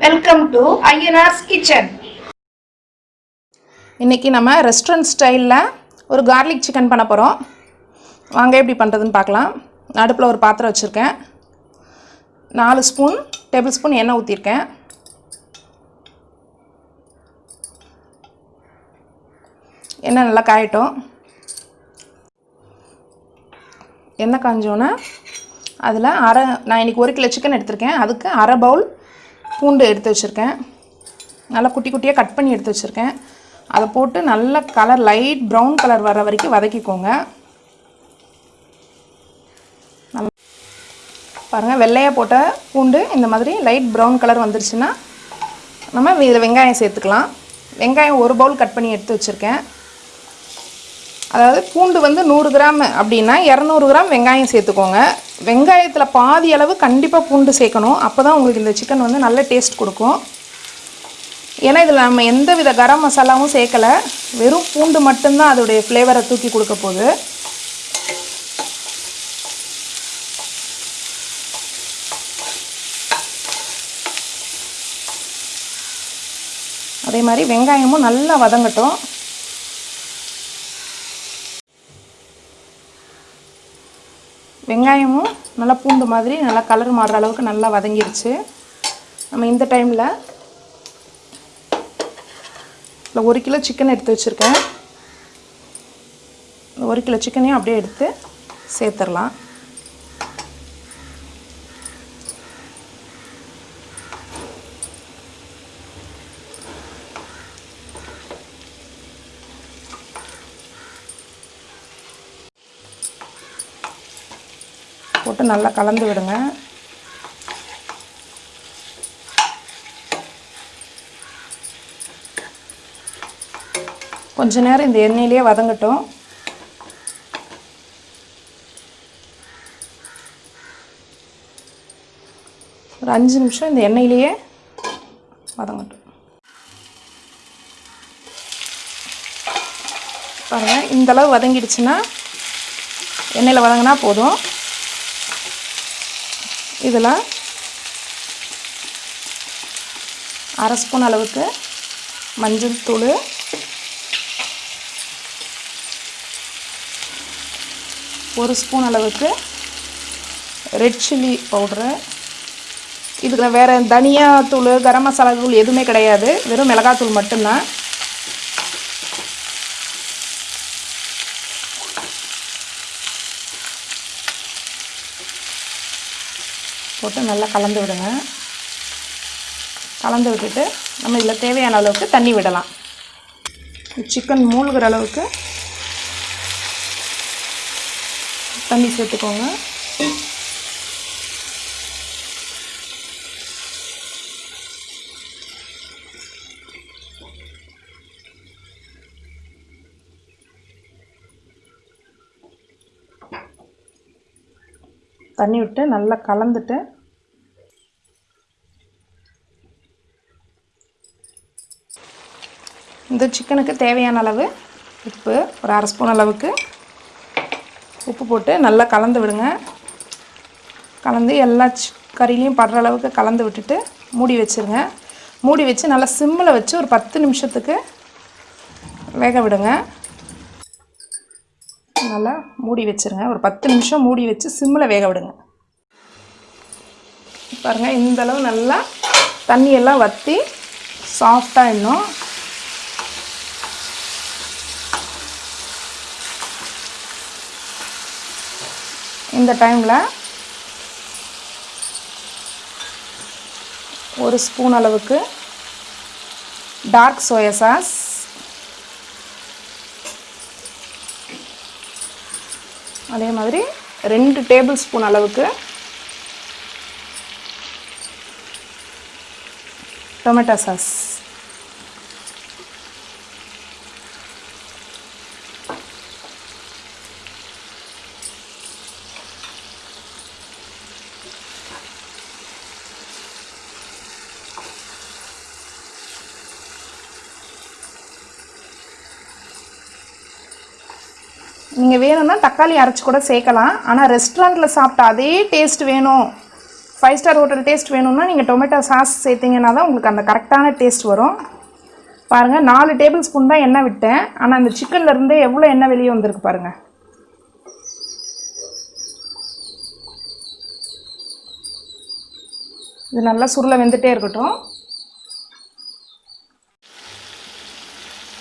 Welcome to Ayyanar's kitchen இன்றைக்கி நம்ம restaurant ஸ்டைலில் ஒரு கார்லிக் சிக்கன் பண்ண போகிறோம் வாங்க எப்படி பண்ணுறதுன்னு பார்க்கலாம். அடுப்பில் ஒரு பாத்திரம் வச்சுருக்கேன். நாலு ஸ்பூன் டேபிள் ஸ்பூன் எண்ணெய் ஊற்றிருக்கேன் எண்ணெய் நல்லா காயட்டும். எண்ணெய் காஞ்சோன்னா அதில் அரை நான் இன்றைக்கி ஒரு கிலோ சிக்கன் எடுத்திருக்கேன். அதுக்கு அரை பவுல் பூண்டு எடுத்து வச்சுருக்கேன். நல்லா குட்டி குட்டியாக கட் பண்ணி எடுத்து வச்சுருக்கேன். அதை போட்டு நல்ல கலர் லைட் ப்ரௌன் கலர் வர வரைக்கும் வதக்கிக்கோங்க. நல்லா பாருங்கள் வெள்ளையாக போட்ட பூண்டு இந்த மாதிரி லைட் ப்ரௌன் கலர் வந்துருச்சுன்னா நம்ம இதில் வெங்காயம் சேர்த்துக்கலாம். வெங்காயம் ஒரு பவுல் கட் பண்ணி எடுத்து வச்சுருக்கேன். அதாவது பூண்டு வந்து நூறு கிராம் அப்படின்னா இரநூறு கிராம் வெங்காயம் சேர்த்துக்கோங்க. வெங்காயத்தில் பாதி அளவு கண்டிப்பாக பூண்டு சேர்க்கணும். அப்போ தான் உங்களுக்கு இந்த சிக்கன் வந்து நல்ல டேஸ்ட் கொடுக்கும். ஏன்னா இதில் நம்ம எந்த வித கரம் மசாலாவும் சேர்க்கலை. வெறும் பூண்டு மட்டும்தான் அதோடைய ஃப்ளேவரை தூக்கி கொடுக்க போகுது. அதே மாதிரி வெங்காயமும் நல்லா வதங்கட்டும். வெங்காயமும் நல்லா பூண்டு மாதிரி நல்லா கலர் மாறுற அளவுக்கு நல்லா வதங்கிருச்சு. நம்ம இந்த டைமில் இல்லை ஒரு கிலோ சிக்கன் எடுத்து வச்சுருக்கேன். ஒரு கிலோ சிக்கனையும் அப்படியே எடுத்து சேர்த்துடலாம். போட்டு நல்லா கலந்து விடுங்க. கொஞ்ச நேரம் இந்த எண்ணெயிலேயே வதங்கட்டும். ஒரு அஞ்சு நிமிஷம் இந்த எண்ணெயிலேயே வதங்கட்டும். பாருங்கள் இந்தளவு வதங்கிடுச்சுன்னா எண்ணெயில் வதங்கினா போதும். இதில் அரை ஸ்பூன் அளவுக்கு மஞ்சள் தூள். ஒரு ஸ்பூன் அளவுக்கு ரெட் சில்லி பவுட்ரு. இதுக்கு வேறு தனியா தூள் கரம் மசாலா தூள் எதுவுமே கிடையாது. வெறும் மிளகாத்தூள் மட்டும்தான். போட்டு நல்லா கலந்து விடுங்க. கலந்து விட்டுட்டு நம்ம இதில் தேவையான அளவுக்கு தண்ணி விடலாம். சிக்கன் மூழ்கிற அளவுக்கு தண்ணி சேர்த்துக்கோங்க. தண்ணி விட்டு நல்லா கலந்துட்டு இந்த சிக்கனுக்கு தேவையான அளவு உப்பு ஒரு அரை ஸ்பூன் அளவுக்கு உப்பு போட்டு நல்லா கலந்து விடுங்க. கலந்து எல்லா சி- கறிலையும் படுற அளவுக்கு கலந்து விட்டுட்டு மூடி வச்சுருங்க. மூடி வச்சு நல்லா சிம்மில் வச்சு ஒரு பத்து நிமிஷத்துக்கு வேக விடுங்க. நல்லா மூடி வச்சுருங்க. ஒரு பத்து நிமிஷம் மூடி வச்சு சிம்மில் வேக விடுங்க. பாருங்கள் இந்தளவு நல்லா தண்ணியெல்லாம் வற்றி சாஃப்டாக இன்னும் இந்த டைமில் ஒரு ஸ்பூன் அளவுக்கு டார்க் சோயா சாஸ் அதே மாதிரி ரெண்டு டேபிள் ஸ்பூன் அளவுக்கு டொமேட்டோ சாஸ். நீங்கள் வேணும்னா தக்காளி அரைச்சி கூட சேர்க்கலாம். ஆனால் ரெஸ்டாரண்ட்டில் சாப்பிட்ட அதே டேஸ்ட் வேணும். ஃபைவ் ஸ்டார் ஹோட்டல் டேஸ்ட் வேணும்னா நீங்கள் டொமேட்டோ சாஸ் சேர்த்தீங்கன்னா தான் உங்களுக்கு அந்த கரெக்டான டேஸ்ட் வரும். பாருங்கள் நாலு டேபிள் ஸ்பூன் தான் எண்ணெய் விட்டேன். ஆனால் அந்த சிக்கன்லேருந்து எவ்வளோ எண்ணெய் வெளியே வந்திருக்கு பாருங்கள் இது நல்லா சுருளை வெந்துகிட்டே இருக்கட்டும்.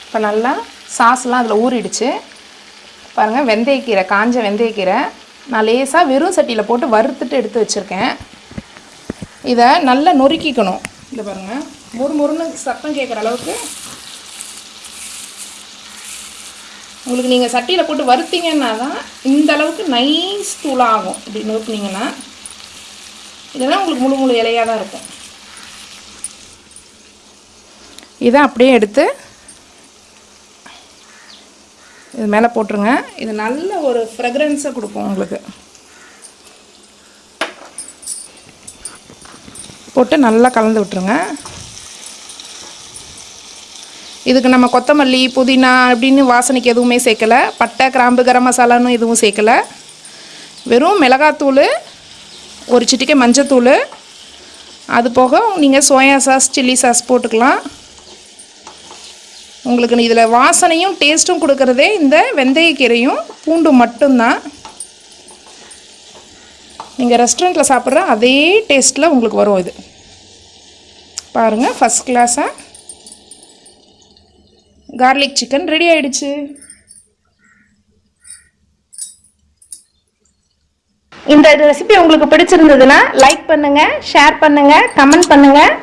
இப்போ நல்லா சாஸ்லாம் அதில் ஊறிடுச்சு. பாருங்கள் வெந்தயக்கீரை காஞ்ச வெந்தயக்கீரை நான் லேசாக வெறும் சட்டியில் போட்டு வறுத்துட்டு எடுத்து வச்சுருக்கேன். இதை நல்லா நொறுக்கிக்கணும். இந்த பாருங்கள் மொறு மொறுன்னு சத்தம் கேட்குற அளவுக்கு. உங்களுக்கு நீங்கள் சட்டியில் போட்டு வறுத்தீங்கன்னா தான் இந்த அளவுக்கு நைஸ் தூளாக ஆகும். இப்படி நொறுக்குனீங்கன்னா இதெல்லாம் உங்களுக்கு முழு முழு இலையாக தான் இருக்கும். இதை அப்படியே எடுத்து இது மேலே போட்டுருங்க. இது நல்ல ஒரு ஃப்ரெக்ரன்ஸை கொடுக்கும் உங்களுக்கு. போட்டு நல்லா கலந்து விட்டுருங்க. இதுக்கு நம்ம கொத்தமல்லி புதினா அப்படின்னு வாசனைக்கு எதுவுமே சேர்க்கலை. பட்டை கிராம்பு கரம் மசாலான்னு எதுவும் சேர்க்கலை. வெறும் மிளகாத்தூள் ஒரு சிட்டிக்கை மஞ்சத்தூள். அது போக நீங்கள் சோயா சாஸ் சில்லி சாஸ் போட்டுக்கலாம். உங்களுக்கு இதில் வாசனையும் டேஸ்ட்டும் கொடுக்குறதே இந்த வெந்தயக்கீரையும் பூண்டும் மட்டும்தான். நீங்கள் ரெஸ்டாரண்ட்டில் சாப்பிட்ற அதே டேஸ்ட்டில் உங்களுக்கு வரும் இது. பாருங்கள் ஃபஸ்ட் கிளாஸாக கார்லிக் சிக்கன் ரெடி ஆயிடுச்சு. இந்த ரெசிபி உங்களுக்கு பிடிச்சிருந்ததுன்னா லைக் பண்ணுங்கள் ஷேர் பண்ணுங்கள் கமெண்ட் பண்ணுங்கள்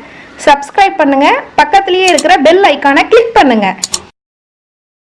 சப்ஸ்கிரைப் பண்ணுங்கள் பக்கத்துலேயே இருக்கிற பெல் ஐக்கானை கிளிக் பண்ணுங்கள்